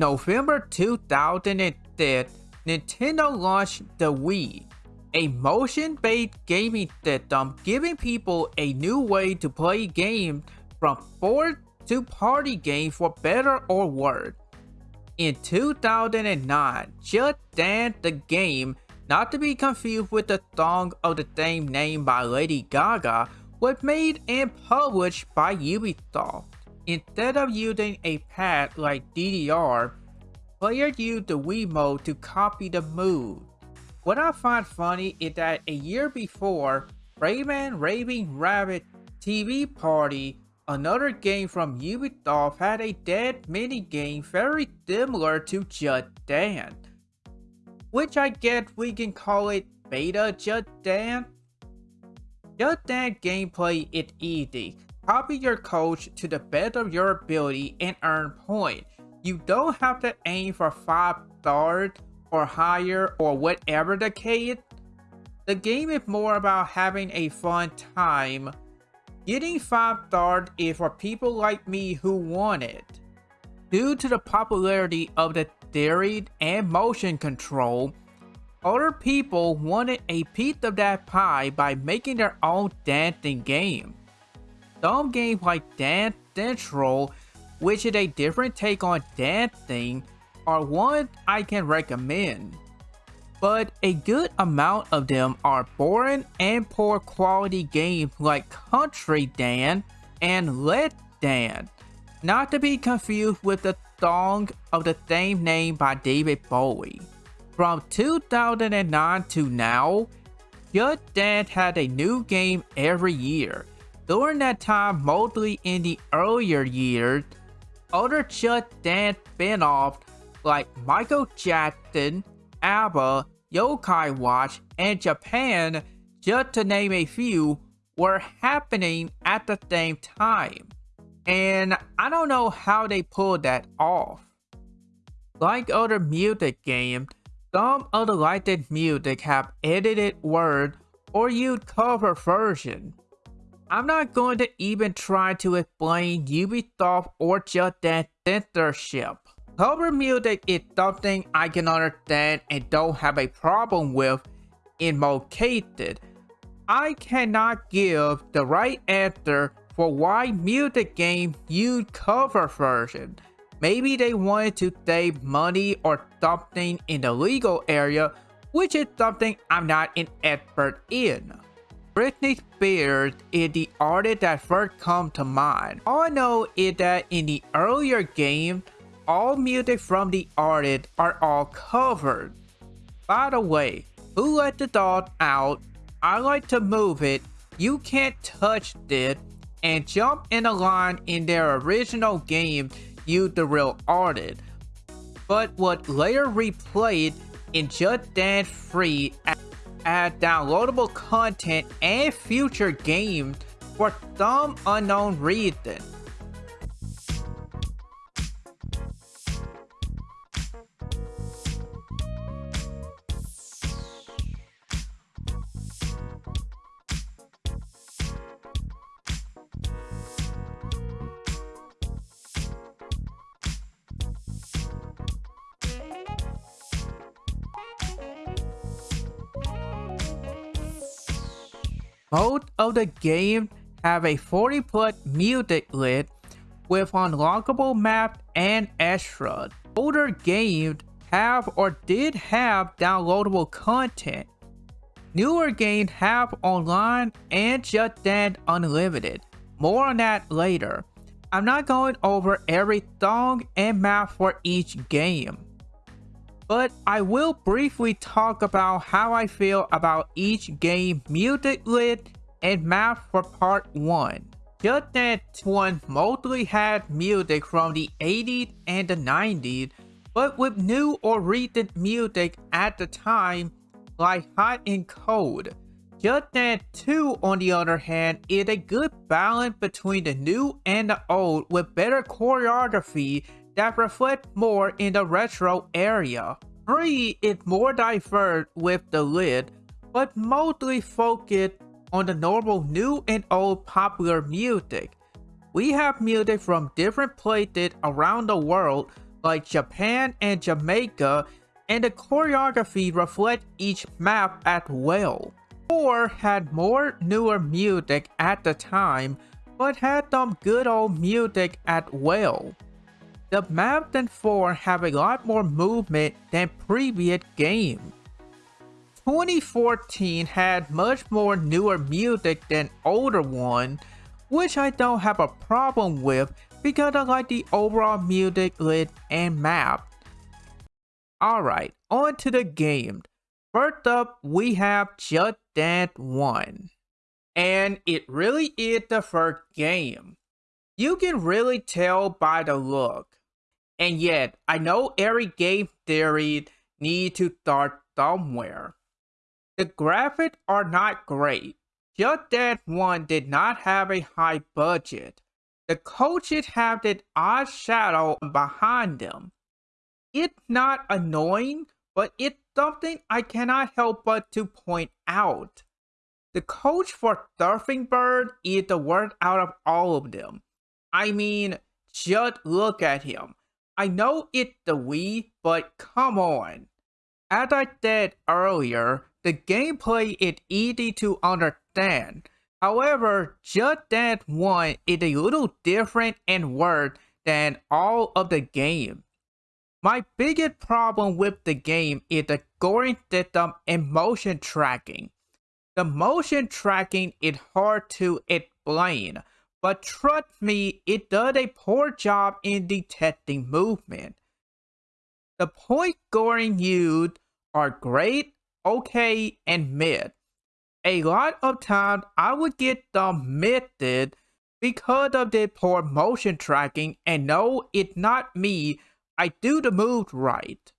November 2010, Nintendo launched the Wii, a motion-based gaming system giving people a new way to play games from board to party games for better or worse. In 2009, Just Dance the game, not to be confused with the song of the same name by Lady Gaga, was made and published by Ubisoft. Instead of using a pad like DDR, players use the Wiimote to copy the move. What I find funny is that a year before, Rayman Raving Rabbids TV Party, another game from Ubisoft had a dead minigame very similar to Just Dance. Which I guess we can call it Beta Just Dance. Just Dance gameplay is easy. Copy your coach to the best of your ability and earn points. You don't have to aim for 5 stars or higher or whatever the case. The game is more about having a fun time. Getting 5 stars is for people like me who want it. Due to the popularity of the theory and motion control, other people wanted a piece of that pie by making their own dancing game. Some games like Dance Central, which is a different take on dancing, are ones I can recommend. But a good amount of them are boring and poor quality games like Country Dance and Let's Dance, not to be confused with the song of the same name by David Bowie. From 2009 to now, Just Dance had a new game every year, during that time, mostly in the earlier years, other Just Dance spin-offs like Michael Jackson, ABBA, Yokai Watch, and Japan, just to name a few, were happening at the same time. And I don't know how they pulled that off. Like other music games, some of the licensed music have edited words or used cover versions. I'm not going to even try to explain Ubisoft or Just Dance censorship. Cover music is something I can understand and don't have a problem with in most cases. I cannot give the right answer for why music games use cover version. Maybe they wanted to save money or something in the legal area, which is something I'm not an expert in. Britney Spears is the artist that first comes to mind. All I know is that in the earlier game, all music from the artist are all covered. By the way, who let the dog out? I like to move it. You can't touch it. And jump in a line in their original game use the real artist. But what later replayed in Just Dance 3 add downloadable content and future games for some unknown reason. Of the game have a 40 plus music list with unlockable maps and extras. Older games have or did have downloadable content. Newer games have online and Just Dance Unlimited. More on that later. I'm not going over every song and map for each game but I will briefly talk about how I feel about each game music list and map for part 1. Just Dance 1 mostly had music from the 80s and the 90s, but with new or recent music at the time, like Hot and Cold. Dance 2 on the other hand is a good balance between the new and the old with better choreography that reflect more in the retro area. 3 is more diverse with the lid, but mostly focused on the normal new and old popular music. We have music from different places around the world, like Japan and Jamaica, and the choreography reflect each map as well. 4 had more newer music at the time, but had some good old music as well. The maps in 4 have a lot more movement than previous games. 2014 had much more newer music than older one, which I don't have a problem with because I like the overall music list and map. Alright, on to the game. First up, we have Just Dance 1. And it really is the first game. You can really tell by the look. And yet, I know every game theory needs to start somewhere. The graphics are not great. Just Dance 1 did not have a high budget. The coaches have that odd shadow behind them. It's not annoying, but it's something I cannot help but to point out. The coach for Surfing Bird is the worst out of all of them. I mean, just look at him. I know it's the Wii, but come on. As I said earlier, the gameplay is easy to understand. However, Just Dance 1 is a little different and worse than all of the game. My biggest problem with the game is the scoring system and motion tracking. The motion tracking is hard to explain, but trust me, it does a poor job in detecting movement. The point scoring used are great okay, and mid. A lot of times I would get the method because of the poor motion tracking and no, it's not me, I do the move right.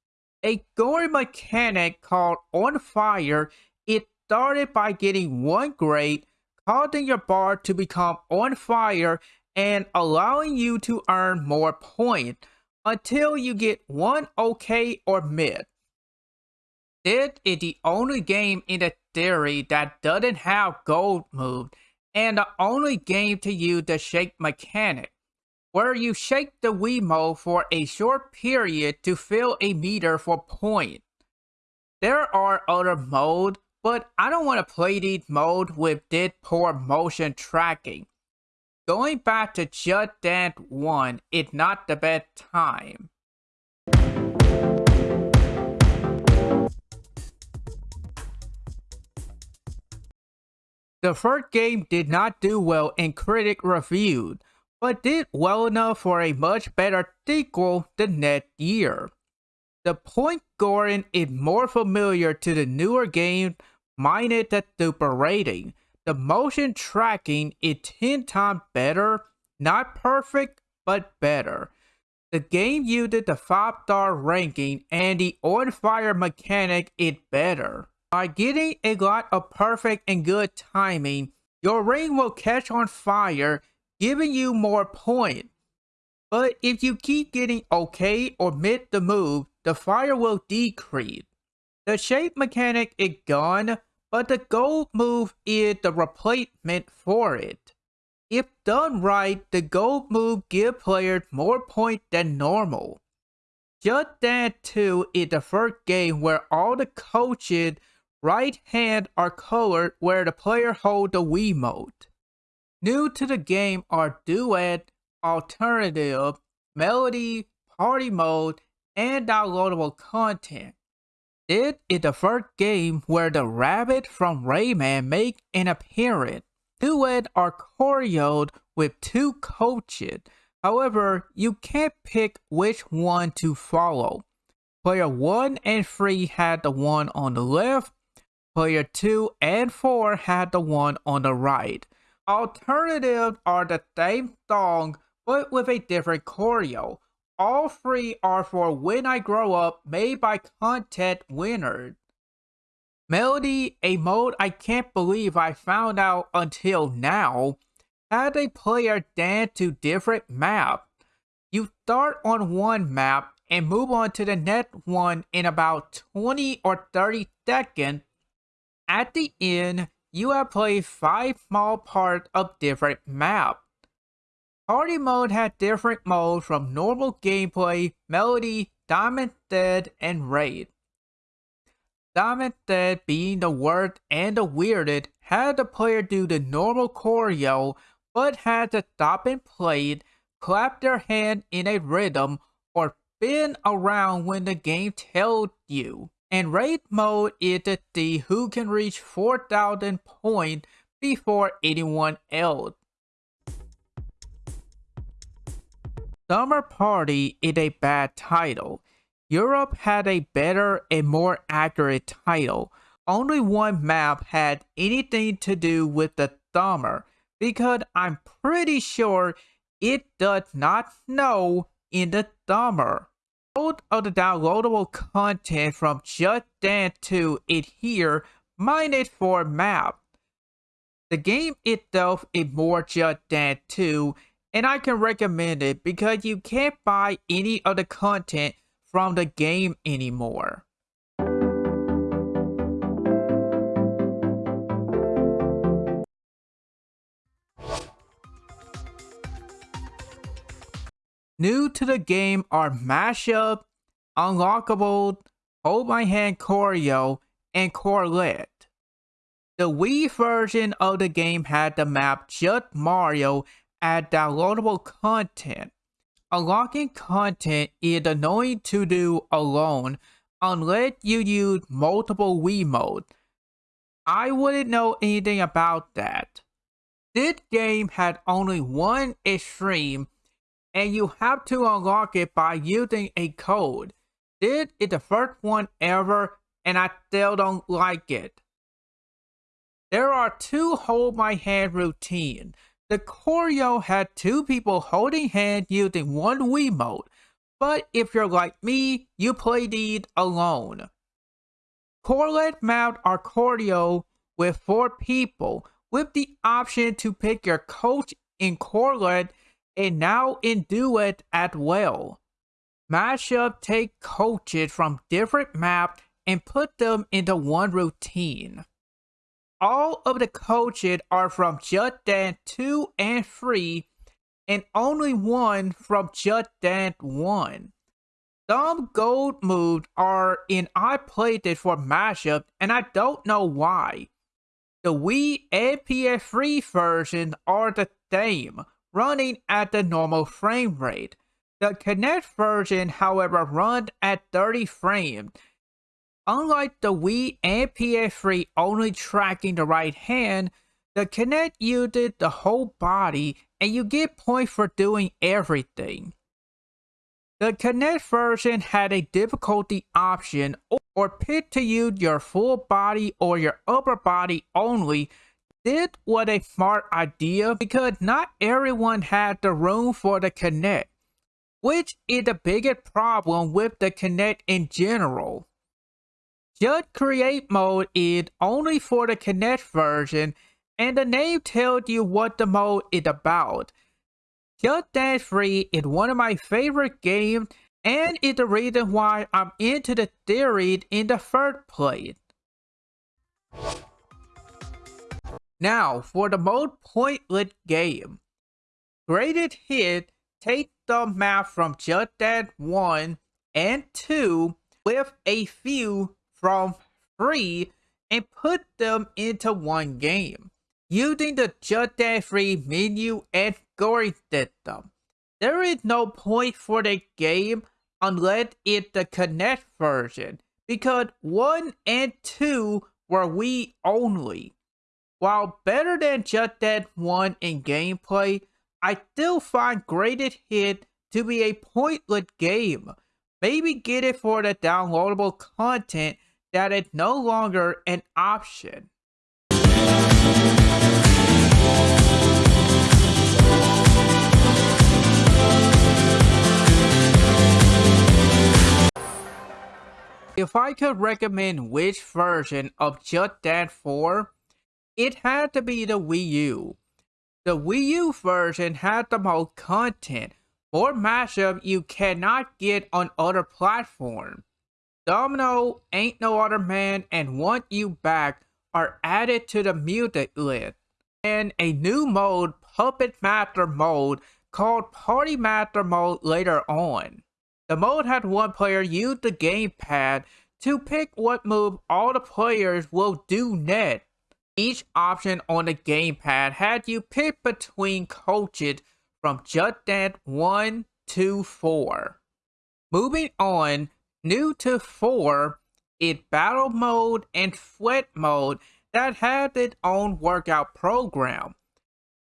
A scoring mechanic called On Fire, it started by getting one grade, causing your bar to become on fire and allowing you to earn more points until you get one okay or mid. This is the only game in the theory that doesn't have gold move and the only game to use the shake mechanic, where you shake the Wiimote for a short period to fill a meter for points. There are other modes, but I don't want to play these modes with this poor motion tracking. Going back to Just Dance 1 is not the best time. The first game did not do well in critic reviews, but did well enough for a much better sequel the next year. The point scoring is more familiar to the newer game minus the super rating. The motion tracking is 10 times better, not perfect, but better. The game used the 5 star ranking and the on fire mechanic is better. By getting a lot of perfect and good timing, your ring will catch on fire, giving you more points. But if you keep getting okay or mid the move, the fire will decrease. The shake mechanic is gone, but the gold move is the replacement for it. If done right, the gold move gives players more points than normal. Just Dance 2 is the first game where all the coaches right hand are colored where the player holds the Wiimote. New to the game are Duet, Alternative, Medley, Party Mode, and downloadable content. This is the first game where the rabbit from Rayman make an appearance. Duet are choreoed with two coaches, however, you can't pick which one to follow. Player 1 and 3 had the one on the left, Player 2 and 4 had the one on the right. Alternatives are the same song but with a different choreo. All three are for When I Grow Up made by content winners. Medley, a mode I can't believe I found out until now, had a player dance to different maps. You start on one map and move on to the next one in about 20 or 30 seconds at the end, you have played 5 small parts of different maps. Party mode had different modes from normal gameplay, medley, Diamond Dead, and Raid. Diamond Dead being the worst and the weirdest had the player do the normal choreo but had to stop and play it, clap their hand in a rhythm, or spin around when the game tells you. And raid mode is the who can reach 4000 points before anyone else. Summer Party is a bad title. Europe had a better and more accurate title. Only one map had anything to do with the summer because I'm pretty sure it does not know in the summer. Most of the downloadable content from Just Dance 2 is here minus for map. The game itself is more Just Dance 2 and I can recommend it because you can't buy any of the content from the game anymore. New to the game are Mashup, Unlockable, Hold My Hand Choreo, and Quartet. The Wii version of the game had the map Just Mario as downloadable content. Unlocking content is annoying to do alone unless you use multiple Wiimote. I wouldn't know anything about that. This game had only one extreme and you have to unlock it by using a code. This is the first one ever and I still don't like it. There are two hold my hand routine. The choreo had two people holding hands using one Wiimote, but if you're like me, you play these alone. Quartet mount are choreo with four people with the option to pick your coach in Quartet and now in Duet as well. Mashup take coaches from different maps and put them into one routine. All of the coaches are from Just Dance 2 and 3 and only one from Just Dance 1. Some gold moves are in I played it for mashup and I don't know why. The Wii and PS3 version are the same, running at the normal frame rate. The Kinect version, however, runs at 30 frames. Unlike the Wii and PS3 only tracking the right hand, the Kinect uses the whole body and you get points for doing everything. The Kinect version had a difficulty option or pick to use your full body or your upper body only this was a smart idea because not everyone had the room for the Kinect, which is the biggest problem with the Kinect in general. Just Create mode is only for the Kinect version and the name tells you what the mode is about. Just Dance 3 is one of my favorite games and is the reason why I'm into the series in the first place. Now, for the most pointless game. Greatest Hits take the map from Just Dance 1 and 2 with a few from 3 and put them into one game. Using the Just Dance 3 menu and scoring system. There is no point for the game unless it's the Kinect version because 1 and 2 were Wii only. While better than Just Dance 1 in gameplay, I still find Greatest Hits to be a pointless game. Maybe get it for the downloadable content that is no longer an option. If I could recommend which version of Just Dance 4, it had to be the Wii U. The Wii U version had the most content, more mashup you cannot get on other platforms. Domino, Ain't No Other Man, and Want You Back are added to the music list. And a new mode, Puppet Master mode, called Party Master mode later on. The mode had one player use the gamepad to pick what move all the players will do next. Each option on the gamepad had you pick between coaches from Just Dance 1 to 4. Moving on, new to 4 is Battle Mode and Sweat Mode that had its own workout program.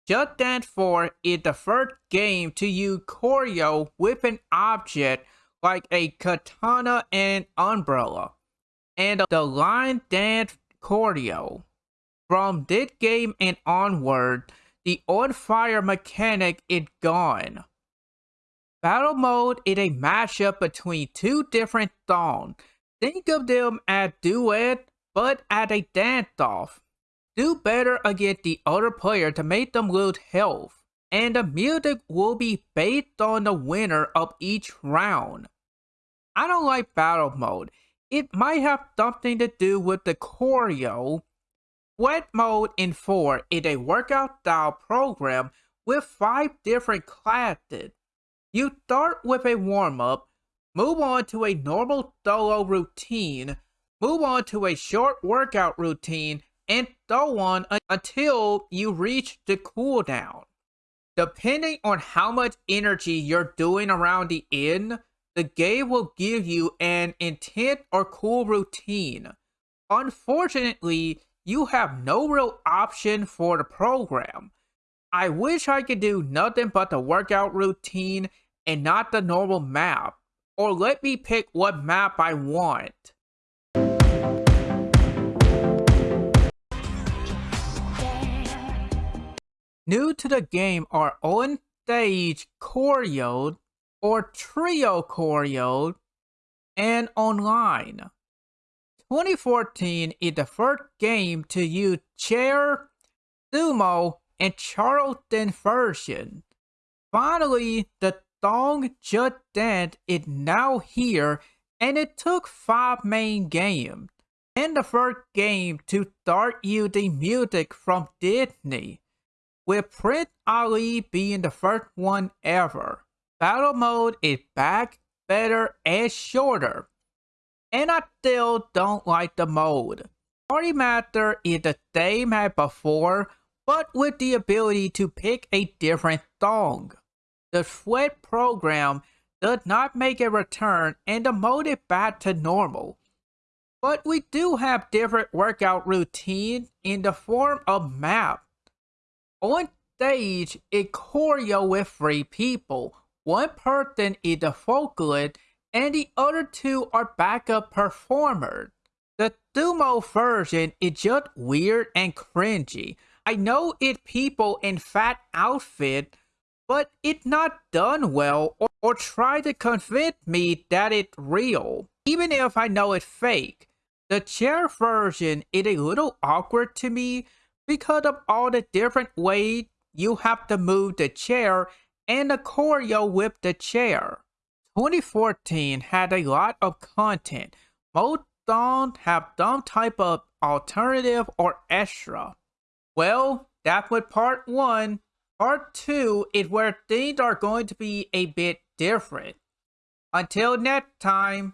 Just Dance 4 is the first game to use choreo with an object like a katana and umbrella, and the line dance choreo. From this game and onward, the on fire mechanic is gone. Battle mode is a mashup between two different songs. Think of them as duet, but at a dance-off. Do better against the other player to make them lose health, and the music will be based on the winner of each round. I don't like battle mode. It might have something to do with the choreo. Sweat mode in 4 is a workout style program with 5 different classes. You start with a warm-up, move on to a normal solo routine, move on to a short workout routine, and so on until you reach the cooldown. Depending on how much energy you're doing around the end, the game will give you an intent or cool routine. Unfortunately, you have no real option for the program. I wish I could do nothing but the workout routine and not the normal map, or let me pick what map I want. New to the game are on stage choreo or trio choreo and online. 2014 is the first game to use chair, sumo, and Charleston version. Finally, the song Just Dance is now here and it took 5 main games and the first game to start using music from Disney, with Prince Ali being the first one ever. Battle mode is back, better, and shorter. And I still don't like the mode. Party Master is the same as before, but with the ability to pick a different song. The Sweat program does not make a return and the mode is back to normal. But we do have different workout routines in the form of map. On stage, it choreo with three people, one person is the vocalist and the other two are backup performers. The sumo version is just weird and cringy. I know it people in fat outfit, but it's not done well or, or try to convince me that it's real, even if I know it's fake. The chair version is a little awkward to me because of all the different ways you have to move the chair and the choreo with the chair. 2014 had a lot of content. Most don't have some type of alternative or extra. Well, that what part 1. Part 2 is where things are going to be a bit different. Until next time.